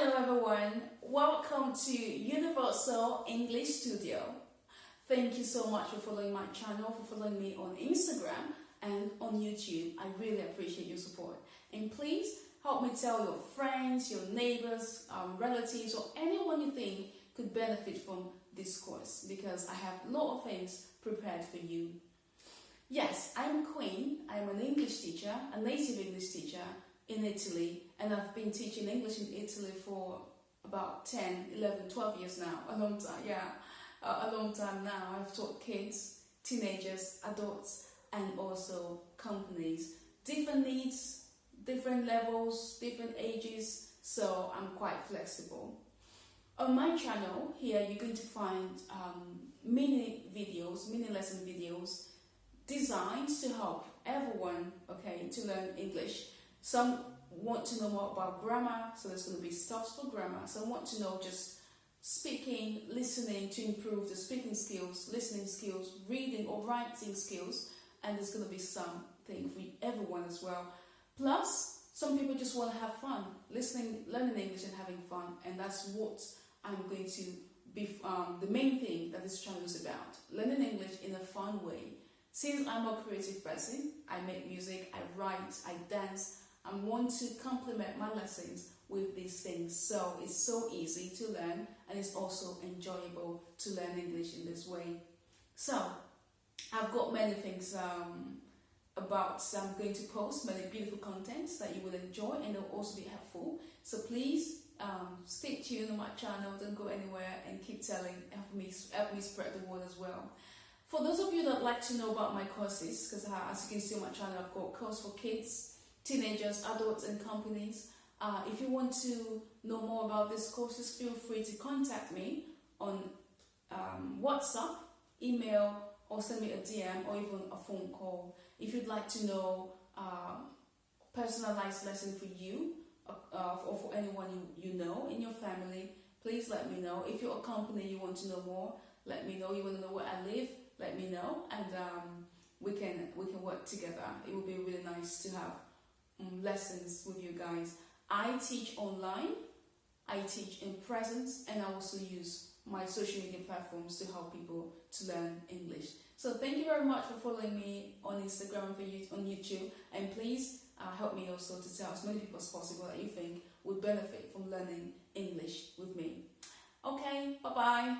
Hello everyone, welcome to Universal English Studio. Thank you so much for following my channel, for following me on Instagram and on YouTube. I really appreciate your support. And please help me tell your friends, your neighbors, um, relatives or anyone you think could benefit from this course because I have a lot of things prepared for you. Yes, I'm Queen. I'm an English teacher, a native English teacher in Italy and I've been teaching English in Italy for about 10, 11, 12 years now, a long time, yeah, a long time now. I've taught kids, teenagers, adults and also companies. Different needs, different levels, different ages, so I'm quite flexible. On my channel here you're going to find um, mini videos, mini lesson videos designed to help everyone okay to learn English some want to know more about grammar, so there's going to be stuff for grammar. Some want to know just speaking, listening to improve the speaking skills, listening skills, reading or writing skills, and there's going to be something for everyone as well. Plus, some people just want to have fun, listening, learning English and having fun, and that's what I'm going to be, um, the main thing that this channel is about, learning English in a fun way. Since I'm a creative person, I make music, I write, I dance, and want to complement my lessons with these things. So it's so easy to learn and it's also enjoyable to learn English in this way. So I've got many things um, about I'm going to post many beautiful contents that you will enjoy and they'll also be helpful. So please um, stay tuned on my channel, don't go anywhere and keep telling, help me, help me spread the word as well. For those of you that like to know about my courses, because uh, as you can see on my channel, I've got course for kids, teenagers, adults and companies. Uh, if you want to know more about these courses, feel free to contact me on um, WhatsApp, email, or send me a DM or even a phone call. If you'd like to know uh, personalized lesson for you uh, or for anyone you, you know in your family, please let me know. If you're a company you want to know more, let me know. You want to know where I live, let me know, and um, we can we can work together. It would be really nice to have um, lessons with you guys. I teach online, I teach in presence, and I also use my social media platforms to help people to learn English. So thank you very much for following me on Instagram and on YouTube, and please uh, help me also to tell as many people as possible that you think would benefit from learning English with me. Okay, bye-bye.